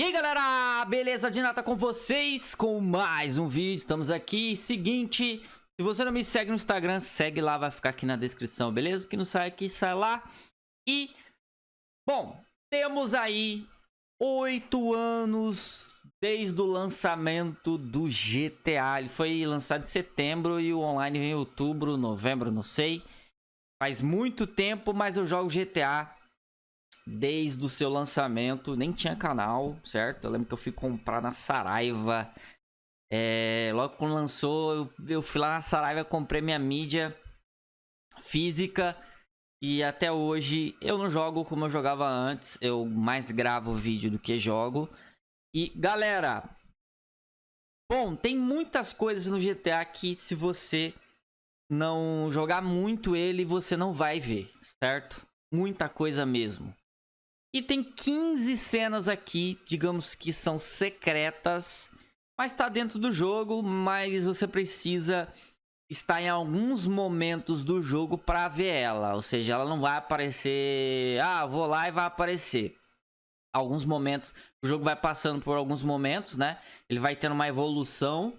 E aí galera, beleza? Dinata com vocês com mais um vídeo, estamos aqui, seguinte, se você não me segue no Instagram, segue lá, vai ficar aqui na descrição, beleza? Que não sai aqui, sai lá E, bom, temos aí oito anos desde o lançamento do GTA Ele foi lançado em setembro e o online em outubro, novembro, não sei Faz muito tempo, mas eu jogo GTA desde o seu lançamento, nem tinha canal, certo? Eu lembro que eu fui comprar na Saraiva. É, logo quando lançou, eu, eu fui lá na Saraiva, comprei minha mídia física. E até hoje eu não jogo como eu jogava antes. Eu mais gravo vídeo do que jogo. E galera, bom, tem muitas coisas no GTA que se você não jogar muito ele, você não vai ver, certo? Muita coisa mesmo. E tem 15 cenas aqui, digamos que são secretas, mas tá dentro do jogo, mas você precisa estar em alguns momentos do jogo para ver ela, ou seja, ela não vai aparecer, ah, vou lá e vai aparecer. Alguns momentos, o jogo vai passando por alguns momentos, né? Ele vai tendo uma evolução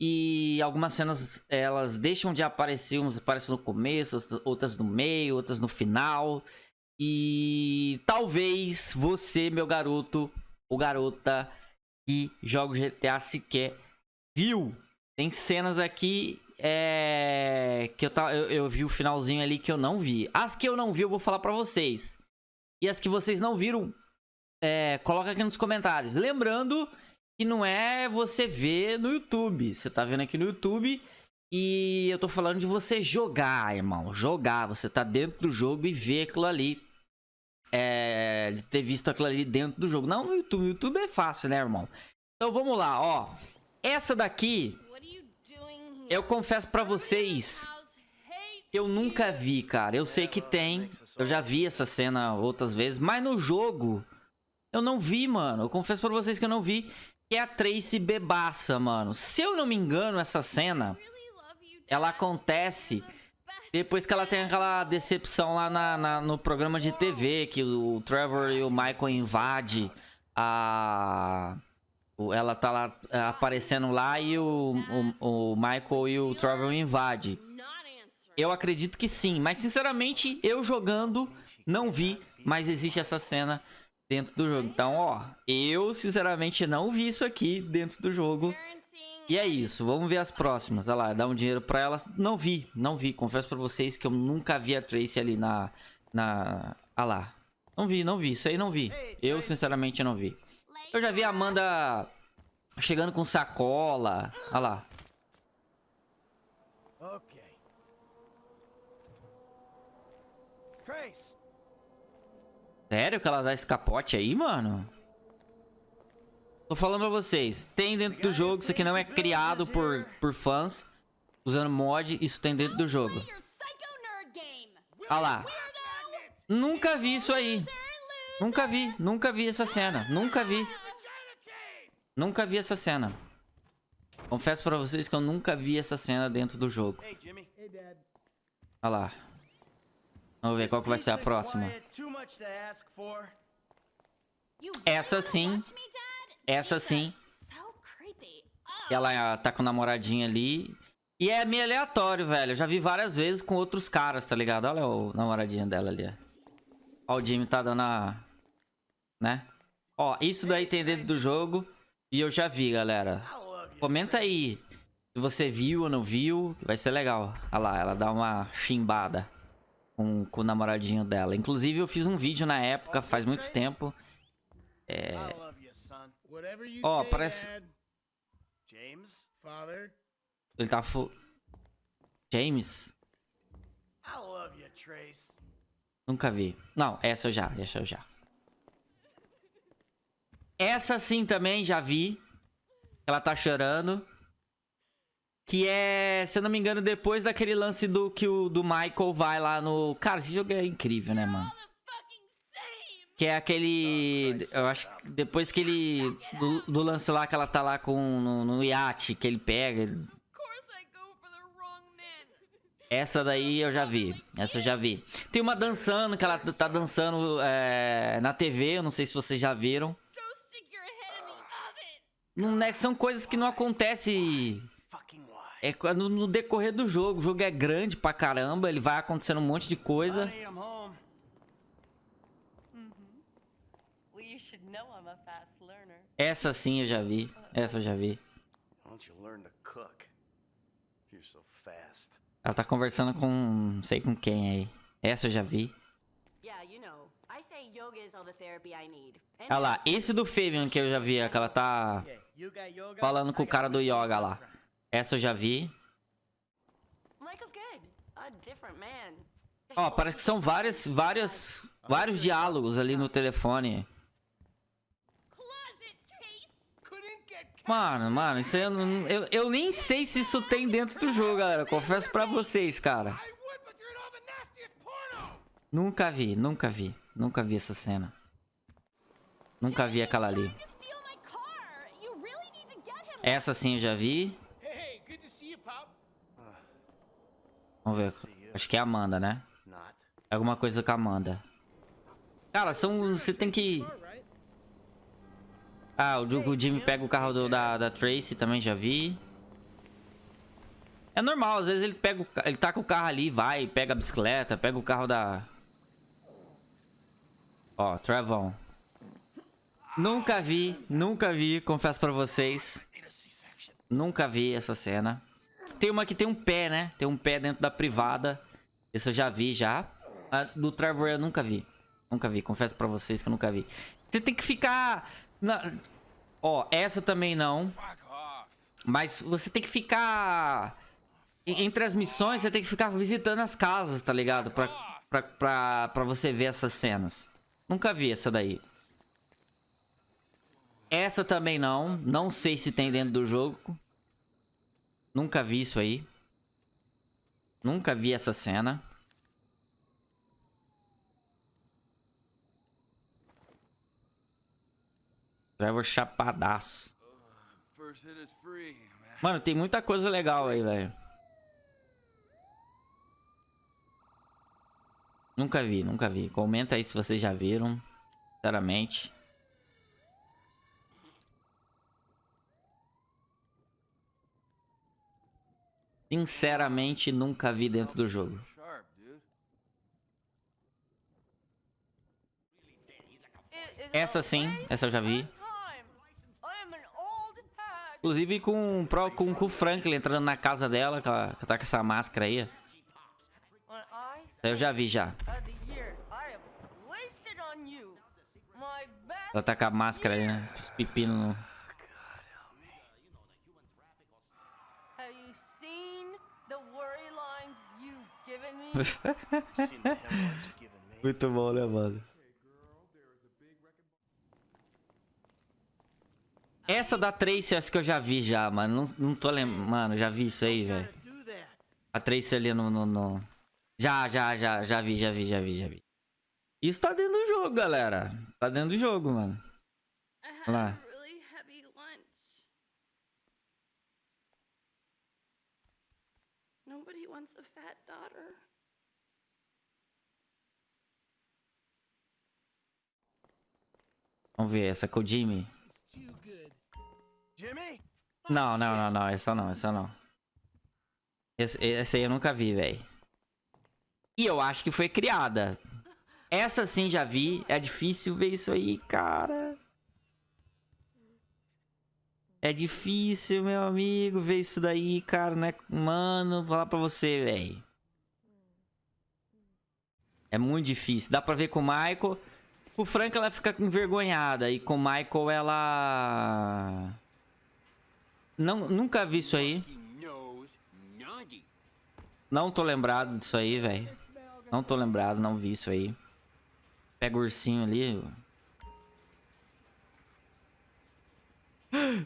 e algumas cenas elas deixam de aparecer, umas aparecem no começo, outras no meio, outras no final. E talvez você, meu garoto ou garota que joga GTA sequer viu. Tem cenas aqui é, que eu, eu, eu vi o finalzinho ali que eu não vi. As que eu não vi eu vou falar pra vocês. E as que vocês não viram, é, coloca aqui nos comentários. Lembrando que não é você ver no YouTube. Você tá vendo aqui no YouTube e eu tô falando de você jogar, irmão. Jogar. Você tá dentro do jogo e ver aquilo ali. É, de ter visto aquilo ali dentro do jogo. Não no YouTube. No YouTube é fácil, né, irmão? Então vamos lá, ó. Essa daqui, eu confesso pra vocês, eu nunca vi, cara. Eu sei que tem. Eu já vi essa cena outras vezes. Mas no jogo, eu não vi, mano. Eu confesso pra vocês que eu não vi. Que é a Tracy bebaça, mano. Se eu não me engano, essa cena ela acontece depois que ela tem aquela decepção lá na, na, no programa de TV, que o Trevor e o Michael invadem a... Ela tá lá é, aparecendo lá e o, o, o Michael e o Trevor invadem. Eu acredito que sim, mas sinceramente, eu jogando, não vi, mas existe essa cena dentro do jogo. Então, ó, eu sinceramente não vi isso aqui dentro do jogo. E é isso, vamos ver as próximas. Olha lá, dá um dinheiro pra elas. Não vi, não vi. Confesso pra vocês que eu nunca vi a Tracy ali na... na... Olha lá. Não vi, não vi. Isso aí não vi. Eu, sinceramente, não vi. Eu já vi a Amanda chegando com sacola. Olha lá. Sério que ela dá esse capote aí, mano? Tô falando pra vocês, tem dentro do jogo, isso aqui não é criado por, por fãs, usando mod, isso tem dentro do jogo. Olha lá. Nunca vi isso aí. Nunca vi, nunca vi essa cena, nunca vi. Nunca vi essa cena. Confesso pra vocês que eu nunca vi essa cena dentro do jogo. Olha lá. Vamos ver qual que vai ser a próxima. Essa sim essa sim. Ela tá com o namoradinho ali. E é meio aleatório, velho. Eu já vi várias vezes com outros caras, tá ligado? Olha o namoradinho dela ali, ó. Ó, o Jimmy tá dando a... Né? Ó, isso daí tem dentro do jogo. E eu já vi, galera. Comenta aí se você viu ou não viu. Vai ser legal. Olha lá, ela dá uma chimbada com, com o namoradinho dela. Inclusive, eu fiz um vídeo na época, faz muito tempo. É... Ó, oh, parece... James, father. Ele tá fu... James? I love you, Trace. Nunca vi. Não, essa eu já, essa eu já. Essa sim também já vi. Ela tá chorando. Que é, se eu não me engano, depois daquele lance do que o do Michael vai lá no... Cara, esse jogo é incrível, né, mano? Que é aquele. Eu acho que depois que ele. Do, do, lance lá que ela tá lá com no, no iate que ele pega. Essa daí eu já vi. Essa eu já vi. Tem uma dançando, que ela tá dançando é, na TV. Eu não sei se vocês já viram. não é- são coisas que não acontecem é, quando- no decorrer do jogo. O jogo é grande pra caramba, ele vai acontecendo um monte de coisa. Essa sim eu já vi. Essa eu já vi. Ela tá conversando com não sei com quem aí. Essa eu já vi. Olha lá, esse do Fabian que eu já vi, que ela tá falando com o cara do yoga lá. Essa eu já vi. Ó, parece que são várias, várias, vários diálogos ali no telefone. Mano, mano, isso aí eu, não- eu, eu nem sei se isso tem dentro do jogo, galera. Confesso pra vocês, cara. Nunca vi, nunca vi. Nunca vi essa cena. Nunca vi aquela ali. Essa sim eu já vi. Vamos ver. Acho que é a Amanda, né? É alguma coisa com a Amanda. Cara, são. Você tem que. Ah, o, o Jimmy pega o carro do- da, da Tracy também já vi. É normal, às vezes ele pega ele tá com o carro ali, vai, pega a bicicleta, pega o carro da. Ó, Trevon. Nunca vi, nunca vi, confesso pra vocês. Nunca vi essa cena. Tem uma que tem um pé, né? Tem um pé dentro da privada. Esse eu já vi já. A do Trevor eu nunca vi. Nunca vi, confesso pra vocês que eu nunca vi. Você tem que ficar... Na... Ó, essa também não. Mas você tem que ficar... en- Entre as missões, você tem que ficar visitando as casas, tá ligado? Pra, pra, pra, pra você ver essas cenas. Nunca vi essa daí. Essa também não. Não sei se tem dentro do jogo. Nunca vi isso aí. Nunca vi essa cena. Trevor chapadaço. Mano, tem muita coisa legal aí, velho. Nunca vi, nunca vi. Comenta aí se vocês já viram. Sinceramente. Sinceramente, nunca vi dentro do jogo. Essa sim, essa eu já vi. Inclusive com, com, com o Franklin entrando na casa dela, que ela que tá com essa máscara aí. Eu já vi já. Ela tá com a máscara aí, né? Os pepinos no... Muito bom, né, mano? Essa da Tracy, acho que eu já vi já, mano. Não, não tô lembrando. Mano, já vi isso aí, velho. A Tracy ali no, no, no- Já, já, já, já vi, já vi, já vi, já vi. Isso tá dentro do jogo, galera. Tá dentro do jogo, mano. Olha lá. Nobody wants a fat daughter. Vamos ver, essa com Não, não, não, não. Essa não, essa não. Esse, essa aí eu nunca vi, velho. E eu acho que foi criada. Essa sim já vi. É difícil ver isso aí, cara. É difícil, meu amigo, ver isso daí, cara, né? Mano, vou falar pra você, velho. É muito difícil. Dá pra ver com o Michael. O Frank, ela fica envergonhada. E com o Michael, ela... Não, nunca vi isso aí. Não tô lembrado disso aí, velho. Não tô lembrado, não vi isso aí. Pega o ursinho ali.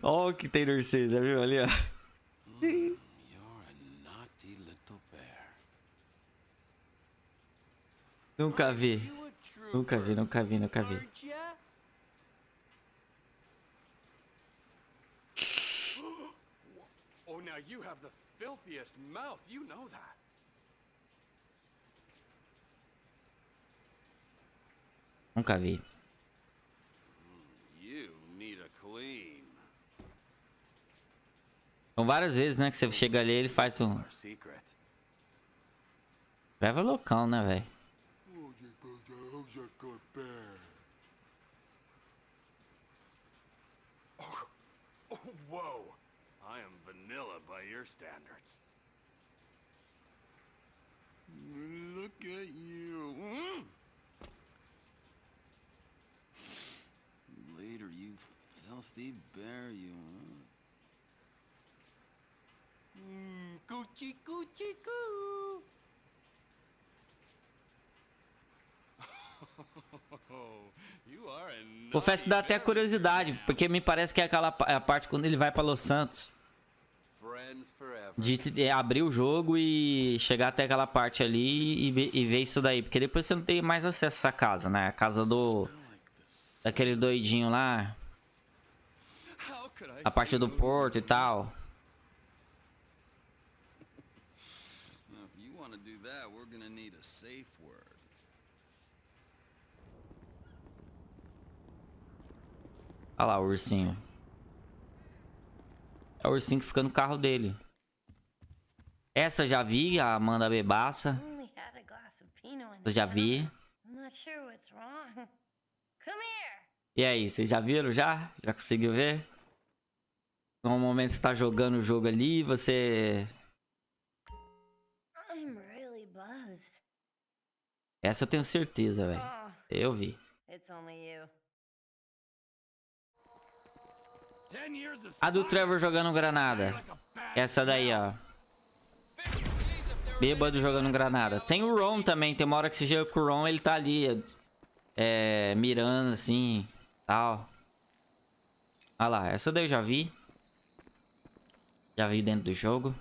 Ó o que tem no ursinho, viu ali, ó? Nunca vi. Nunca vi, nunca vi, nunca vi. Oh, now you have the filthiest mouth. You know that. Nunca vi. You need a clean. São várias vezes, né, que você chega ali ele faz um... Trevor é loucão, né, velho? Oh, whoa. I am vanilla by your standards. Look at you. Mm. Later, you filthy bear, you. Mmm, coochie coochie coo. Confesso que dá até curiosidade, porque me parece que é aquela é a parte quando ele vai pra Los Santos. De é, abrir o jogo e chegar até aquela parte ali e ver, e ver isso daí. Porque depois você não tem mais acesso a essa casa, né? A casa do... Daquele doidinho lá. A parte do porto e tal. Olha lá o ursinho. É o ursinho que fica no carro dele. Essa já vi, a Amanda Bebaça. Eu já vi. E aí, vocês já viram já? Já conseguiu ver? No momento você tá jogando o jogo ali, você... Essa eu tenho certeza, velho. Oh, Eu vi. it's only you. A do Trevor jogando granada. Essa daí, ó. Bêbado jogando granada. Tem o Ron também. Tem uma hora que você chega com o Ron, ele tá ali. É, mirando assim. Tal. Olha lá, essa daí eu já vi. Já vi dentro do jogo.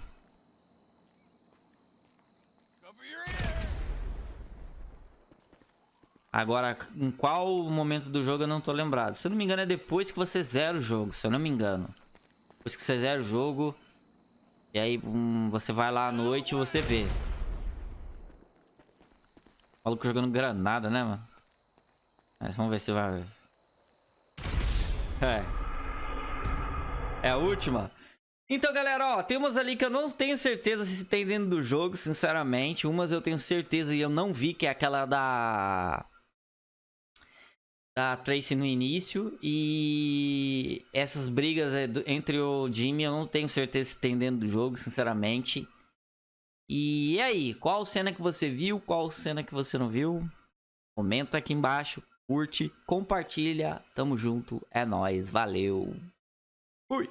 Agora, em qual momento do jogo eu não tô lembrado. Se eu não me engano, é depois que você zera o jogo. Se eu não me engano. Depois que você zera o jogo. E aí hum, você vai lá à noite e você vê. Maluco jogando granada, né, mano? Mas vamos ver se vai. É. É a última. Então, galera, ó, tem umas ali que eu não tenho certeza se tem dentro do jogo, sinceramente. Umas eu tenho certeza e eu não vi, que é aquela da... Da Tracy no início. E essas brigas é, entre o Jimmy eu não tenho certeza se tem dentro do jogo, sinceramente. E aí, qual cena que você viu, qual cena que você não viu? Comenta aqui embaixo, curte, compartilha. Tamo junto, é nóis, valeu. Fui!